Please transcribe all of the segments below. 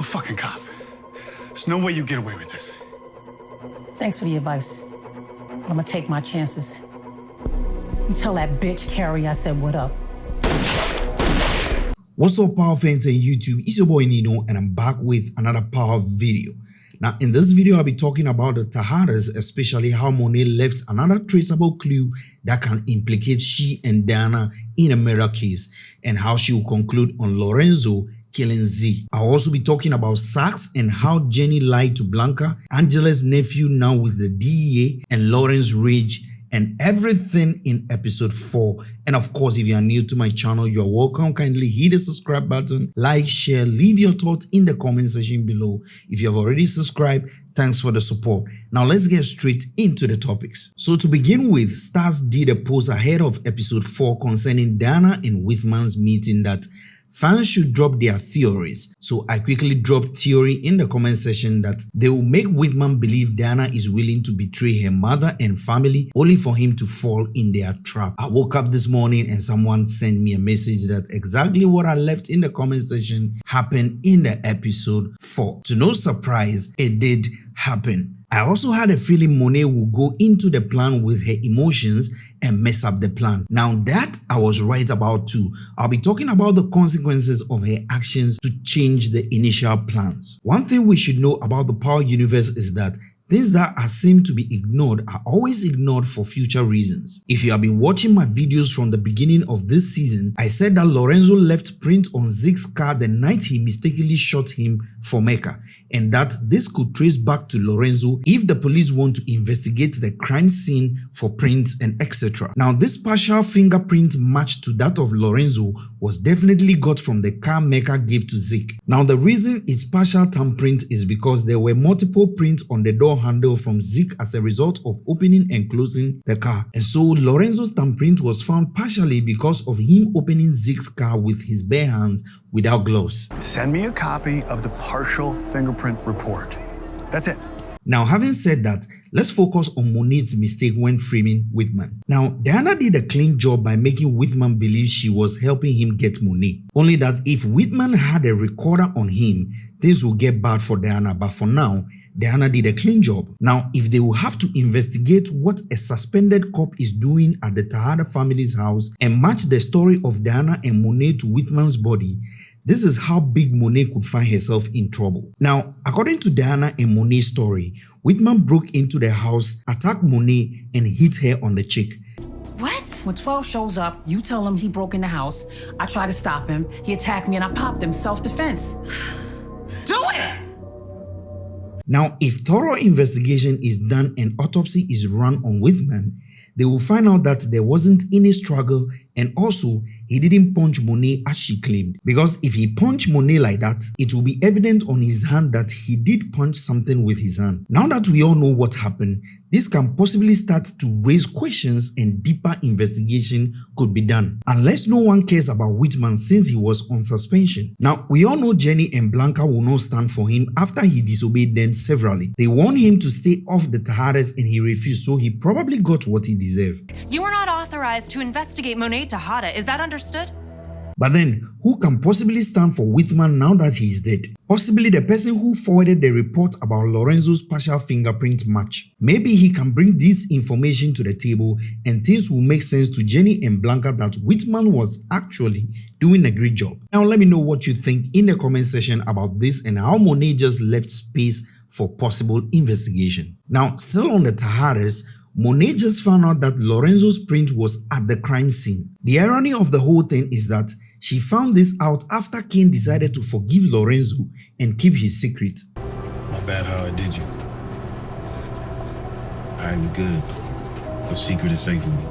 a fucking cop. There's no way you get away with this. Thanks for the advice. I'm gonna take my chances. You tell that bitch Carrie I said what up. What's up power fans and YouTube, it's your boy Nino and I'm back with another power video. Now in this video I'll be talking about the Tejadas, especially how Monet left another traceable clue that can implicate she and Diana in a murder case and how she will conclude on Lorenzo killing Z. I'll also be talking about Saxe and how Jenny lied to Blanca, Angela's nephew now with the DEA, and Lawrence Ridge and everything in episode 4 and of course if you are new to my channel you're welcome. Kindly hit the subscribe button like share leave your thoughts in the comment section below. If you have already subscribed thanks for the support. Now let's get straight into the topics. So to begin with Starz did a post ahead of episode 4 concerning Dana and Whitman's meeting that Fans should drop their theories. So I quickly dropped theory in the comment section that they will make Whitman believe Diana is willing to betray her mother and family only for him to fall in their trap. I woke up this morning and someone sent me a message that exactly what I left in the comment section happened in the episode 4. To no surprise, it did happen. I also had a feeling Monet would go into the plan with her emotions and mess up the plan. Now that I was right about too, I'll be talking about the consequences of her actions to change the initial plans. One thing we should know about the Power Universe is that Things that are seen to be ignored are always ignored for future reasons. If you have been watching my videos from the beginning of this season, I said that Lorenzo left print on Zeke's car the night he mistakenly shot him for Mecca and that this could trace back to Lorenzo if the police want to investigate the crime scene for prints and etc. Now this partial fingerprint match to that of Lorenzo was definitely got from the car Mecca gave to Zeke. Now the reason it's partial thumbprint is because there were multiple prints on the door handle from Zeke as a result of opening and closing the car and so Lorenzo's thumbprint was found partially because of him opening Zeke's car with his bare hands without gloves. Send me a copy of the partial fingerprint report. That's it. Now, having said that, let's focus on Monet's mistake when framing Whitman. Now, Diana did a clean job by making Whitman believe she was helping him get Monet. Only that if Whitman had a recorder on him, things would get bad for Diana, but for now, Diana did a clean job. Now, if they will have to investigate what a suspended cop is doing at the Tejada family's house and match the story of Diana and Monet to Whitman's body, this is how big Monet could find herself in trouble. Now, according to Diana and Monet's story, Whitman broke into the house, attacked Monet, and hit her on the cheek. What? When 12 shows up, you tell him he broke in the house. I try to stop him. He attacked me and I popped him. Self-defense. Do it! Now, if thorough investigation is done and autopsy is run on Whitman, they will find out that there wasn't any struggle and also he didn't punch Monet as she claimed. Because if he punched Monet like that, it will be evident on his hand that he did punch something with his hand. Now that we all know what happened, this can possibly start to raise questions and deeper investigation could be done. Unless no one cares about Whitman since he was on suspension. Now, we all know Jenny and Blanca will not stand for him after he disobeyed them severally. They warned him to stay off the Tejadas and he refused so he probably got what he deserved. You are not authorized to investigate Monet Tejada, is that understood? But then, who can possibly stand for Whitman now that he is dead? Possibly the person who forwarded the report about Lorenzo's partial fingerprint match. Maybe he can bring this information to the table and things will make sense to Jenny and Blanca that Whitman was actually doing a great job. Now let me know what you think in the comment section about this and how Monet just left space for possible investigation. Now, still on the Tejadas, Monet just found out that Lorenzo's print was at the crime scene. The irony of the whole thing is that she found this out after Cane decided to forgive Lorenzo and keep his secret. My bad how I did you. Alright, we good. The secret is safe with me.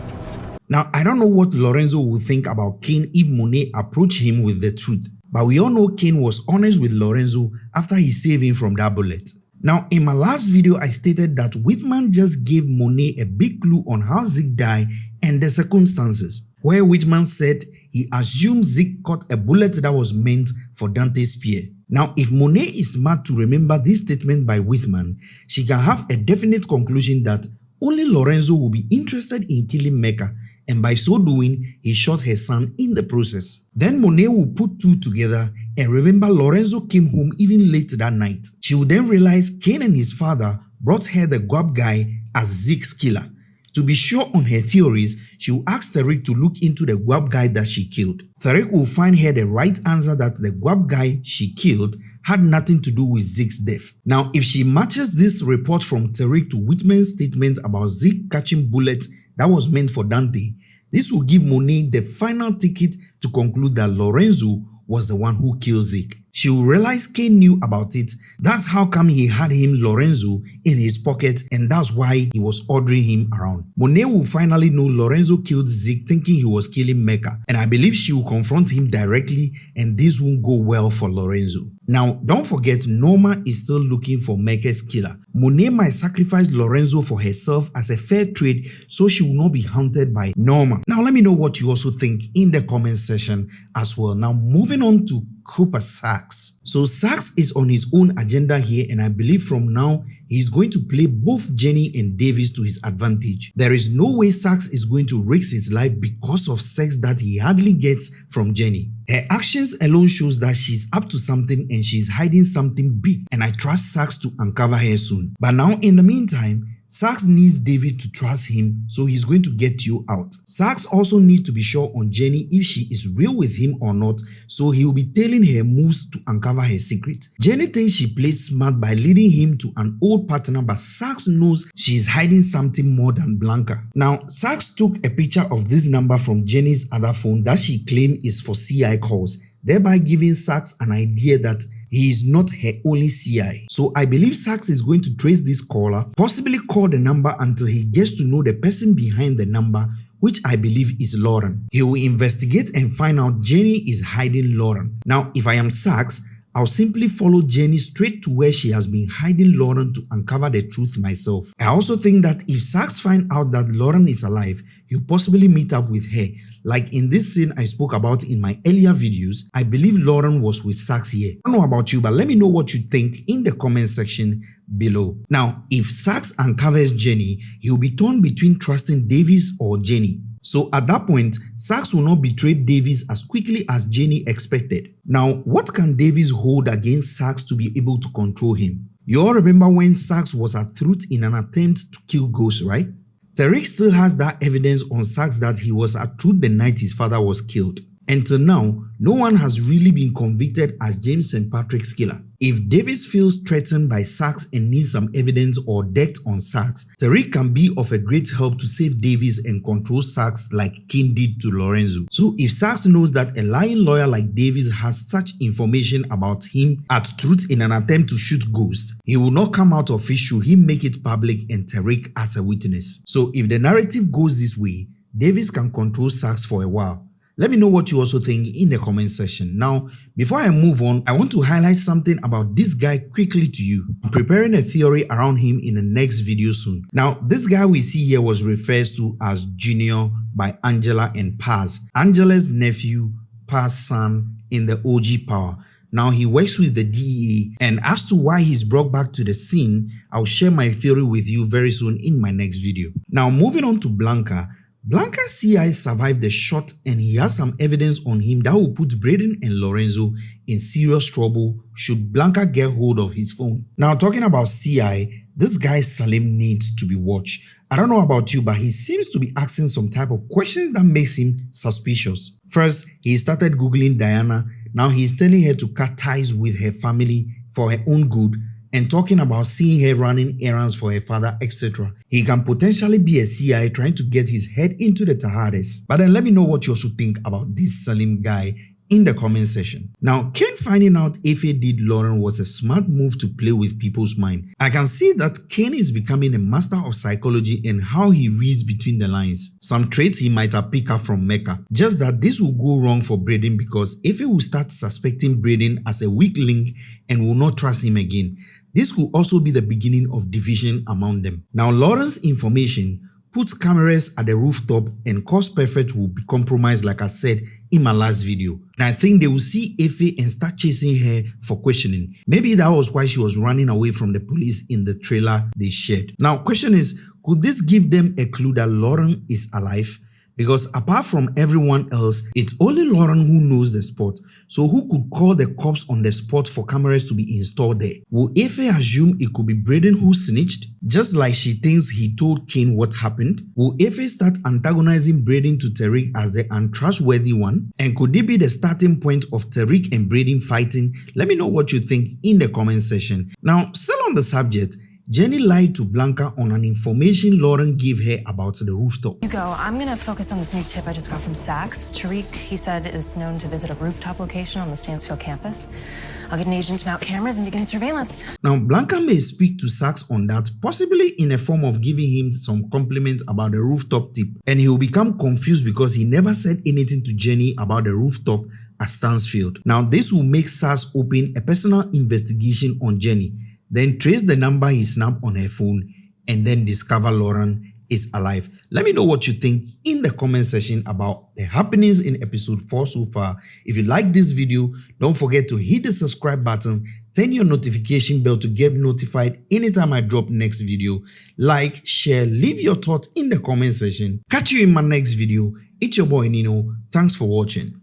Now, I don't know what Lorenzo will think about Cane if Monet approached him with the truth, but we all know Cane was honest with Lorenzo after he saved him from that bullet. Now, in my last video, I stated that Whitman just gave Monet a big clue on how Zeke died and the circumstances, where Whitman said he assumed Zeke caught a bullet that was meant for Dante Spears. Now, if Monet is smart to remember this statement by Whitman, she can have a definite conclusion that only Lorenzo will be interested in killing Mecca and by so doing, he shot her son in the process. Then Monet will put two together and remember Lorenzo came home even late that night. She will then realize Cane and his father brought her the guap guy as Zeke's killer. To be sure on her theories, she will ask Tariq to look into the guap guy that she killed. Tariq will find her the right answer that the guap guy she killed had nothing to do with Zeke's death. Now, if she matches this report from Tariq to Whitman's statement about Zeke catching bullets that was meant for Dante, this will give Monet the final ticket to conclude that Lorenzo was the one who killed Zeke. She will realize Cane knew about it. That's how come he had him Lorenzo in his pocket and that's why he was ordering him around. Monet will finally know Lorenzo killed Zeke thinking he was killing Mecca and I believe she will confront him directly and this won't go well for Lorenzo. Now, don't forget Norma is still looking for Mecca's killer. Monet might sacrifice Lorenzo for herself as a fair trade so she will not be hunted by Norma. Now, let me know what you also think in the comment section as well. Now, moving on to Cooper Saxe. So Saxe is on his own agenda here and I believe from now he's going to play both Jenny and Davis to his advantage. There is no way Saxe is going to risk his life because of sex that he hardly gets from Jenny. Her actions alone shows that she's up to something and she's hiding something big and I trust Saxe to uncover her soon. But now in the meantime, Saxe needs Davis to trust him so he's going to get you out. Saxe also needs to be sure on Jenny if she is real with him or not so he will be telling her moves to uncover her secret. Jenny thinks she plays smart by leading him to an old partner but Saxe knows she is hiding something more than Blanca. Now Saxe took a picture of this number from Jenny's other phone that she claimed is for CI calls thereby giving Saxe an idea that he is not her only CI. So I believe Saxe is going to trace this caller, possibly call the number until he gets to know the person behind the number which I believe is Lauren. He will investigate and find out Jenny is hiding Lauren. Now, if I am Saxe, I'll simply follow Jenny straight to where she has been hiding Lauren to uncover the truth myself. I also think that if Saxe find out that Lauren is alive, he'll possibly meet up with her like in this scene I spoke about in my earlier videos, I believe Lauren was with Saxe here. I don't know about you, but let me know what you think in the comment section below. Now, if Saxe uncovers Jenny, he'll be torn between trusting Davis or Jenny. So at that point, Saxe will not betray Davis as quickly as Jenny expected. Now, what can Davis hold against Saxe to be able to control him? You all remember when Saxe was at Truth in an attempt to kill Ghost, right? Tariq still has that evidence on Saxe that he was at truth the night his father was killed. Until now, no one has really been convicted as James St. Patrick's killer. If Davis feels threatened by Saxe and needs some evidence or debt on Saxe, Tariq can be of a great help to save Davis and control Saxe like Cane did to Lorenzo. So if Saxe knows that a lying lawyer like Davis has such information about him at truth in an attempt to shoot Ghost, he will not come out of it should he make it public and Tariq as a witness. So if the narrative goes this way, Davis can control Saxe for a while let me know what you also think in the comment section. Now, before I move on, I want to highlight something about this guy quickly to you. I'm preparing a theory around him in the next video soon. Now, this guy we see here was referred to as Junior by Angela and Paz, Angela's nephew, Paz's son in the OG Power. Now he works with the DEA and as to why he's brought back to the scene, I'll share my theory with you very soon in my next video. Now moving on to Blanca, Blanca's CI survived the shot and he has some evidence on him that will put Brayden and Lorenzo in serious trouble should Blanca get hold of his phone. Now talking about CI, this guy Salim needs to be watched. I don't know about you but he seems to be asking some type of questions that makes him suspicious. First, he started googling Diana. Now he's telling her to cut ties with her family for her own good and talking about seeing her running errands for her father, etc. He can potentially be a CI trying to get his head into the Tejadas. But then let me know what you also think about this Salim guy in the comment section. Now, Cane finding out if he did Lauren was a smart move to play with people's mind. I can see that Cane is becoming a master of psychology and how he reads between the lines. Some traits he might have picked up from Mecca. Just that this will go wrong for Brayden because if he will start suspecting Brayden as a weak link and will not trust him again. This could also be the beginning of division among them. Now Lauren's information puts cameras at the rooftop and cause perfect will be compromised like I said in my last video. And I think they will see Effie and start chasing her for questioning. Maybe that was why she was running away from the police in the trailer they shared. Now question is, could this give them a clue that Lauren is alive? Because apart from everyone else, it's only Lauren who knows the spot. So who could call the cops on the spot for cameras to be installed there? Will Effie assume it could be Brayden who snitched? Just like she thinks he told Cane what happened? Will Effie start antagonizing Brayden to Tariq as the untrustworthy one? And could it be the starting point of Tariq and Brayden fighting? Let me know what you think in the comment section. Now, still on the subject, Jenny lied to Blanca on an information Lauren gave her about the rooftop. You go. I'm gonna focus on this new tip I just got from Saxe. Tariq, he said, is known to visit a rooftop location on the Stansfield campus. I'll get an agent to mount cameras and begin surveillance. Now, Blanca may speak to Saxe on that, possibly in a form of giving him some compliment about the rooftop tip, and he will become confused because he never said anything to Jenny about the rooftop at Stansfield. Now, this will make Saxe open a personal investigation on Jenny then trace the number he snapped on her phone and then discover Lauren is alive. Let me know what you think in the comment section about the happenings in episode 4 so far. If you like this video, don't forget to hit the subscribe button, turn your notification bell to get notified anytime I drop next video. Like, share, leave your thoughts in the comment section. Catch you in my next video. It's your boy Nino. Thanks for watching.